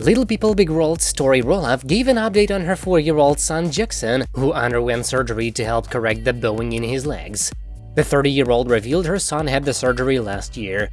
Little People Big World Tori Roloff gave an update on her 4-year-old son Jackson, who underwent surgery to help correct the bowing in his legs. The 30-year-old revealed her son had the surgery last year.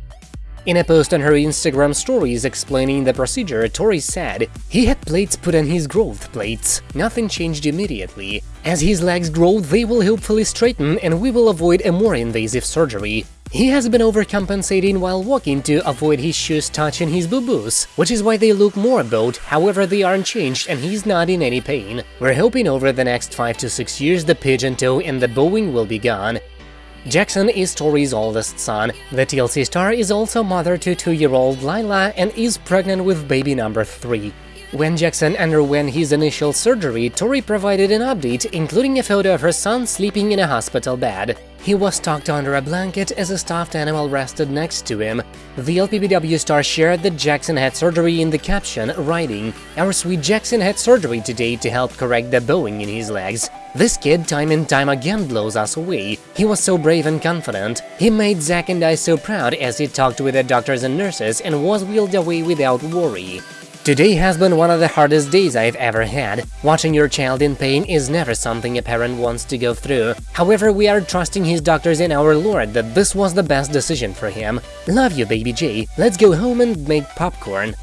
In a post on her Instagram stories explaining the procedure, Tori said, He had plates put on his growth plates. Nothing changed immediately. As his legs grow, they will hopefully straighten and we will avoid a more invasive surgery. He has been overcompensating while walking to avoid his shoes touching his boo-boos, which is why they look more bowed, however they aren't changed and he's not in any pain. We're hoping over the next 5 to 6 years the pigeon toe and the bowing will be gone. Jackson is Tori's oldest son. The TLC star is also mother to two-year-old Lilah and is pregnant with baby number 3. When Jackson underwent his initial surgery, Tori provided an update, including a photo of her son sleeping in a hospital bed. He was tucked under a blanket as a stuffed animal rested next to him. The LPBW star shared that Jackson had surgery in the caption, writing, Our sweet Jackson had surgery today to help correct the bowing in his legs. This kid time and time again blows us away. He was so brave and confident. He made Zach and I so proud as he talked with the doctors and nurses and was wheeled away without worry. Today has been one of the hardest days I've ever had. Watching your child in pain is never something a parent wants to go through. However, we are trusting his doctors and our Lord that this was the best decision for him. Love you, baby J. Let's go home and make popcorn.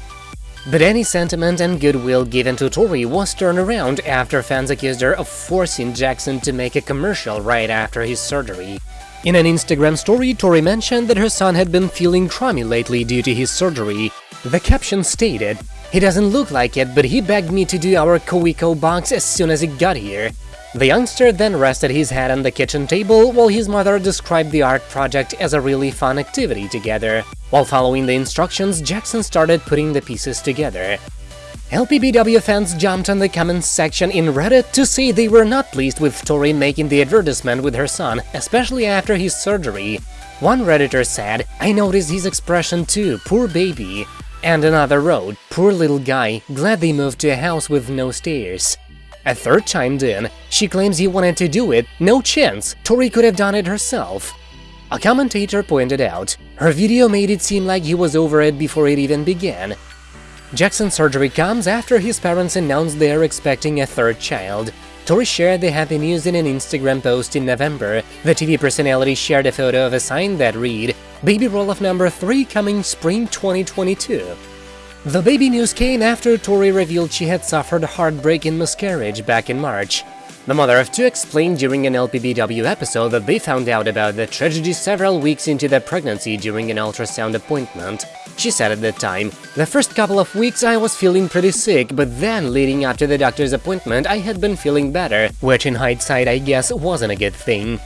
But any sentiment and goodwill given to Tori was turned around after fans accused her of forcing Jackson to make a commercial right after his surgery. In an Instagram story, Tori mentioned that her son had been feeling crummy lately due to his surgery. The caption stated, he doesn't look like it, but he begged me to do our KiwiCo box as soon as he got here. The youngster then rested his head on the kitchen table while his mother described the art project as a really fun activity together. While following the instructions, Jackson started putting the pieces together. LPBW fans jumped on the comments section in Reddit to say they were not pleased with Tori making the advertisement with her son, especially after his surgery. One Redditor said, I noticed his expression too, poor baby. And another road, poor little guy, glad they moved to a house with no stairs. A third chimed in, she claims he wanted to do it, no chance, Tori could have done it herself. A commentator pointed out, her video made it seem like he was over it before it even began. Jackson's surgery comes after his parents announced they are expecting a third child. Tori shared the happy news in an Instagram post in November. The TV personality shared a photo of a sign that read, Baby Roloff number 3 coming spring 2022. The baby news came after Tori revealed she had suffered a heartbreaking miscarriage back in March. The mother of two explained during an LPBW episode that they found out about the tragedy several weeks into their pregnancy during an ultrasound appointment. She said at the time, The first couple of weeks I was feeling pretty sick, but then leading up to the doctor's appointment I had been feeling better, which in hindsight I guess wasn't a good thing.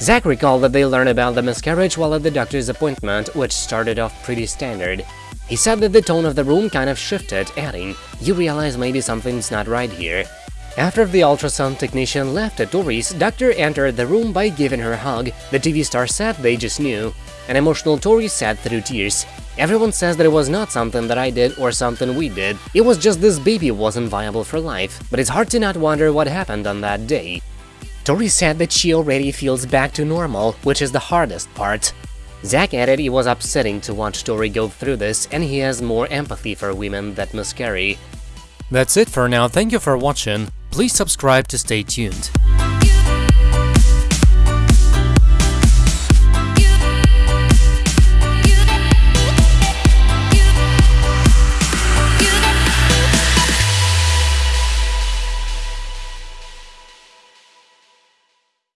Zach recalled that they learned about the miscarriage while at the doctor's appointment, which started off pretty standard. He said that the tone of the room kind of shifted, adding, You realize maybe something's not right here. After the ultrasound technician left at Tori's, doctor entered the room by giving her a hug. The TV star said they just knew. An emotional Tori said through tears, Everyone says that it was not something that I did or something we did, it was just this baby wasn't viable for life, but it's hard to not wonder what happened on that day. Tori said that she already feels back to normal, which is the hardest part. Zach added it was upsetting to watch Tori go through this and he has more empathy for women that miscarry. That's it for now, thank you for watching, please subscribe to stay tuned.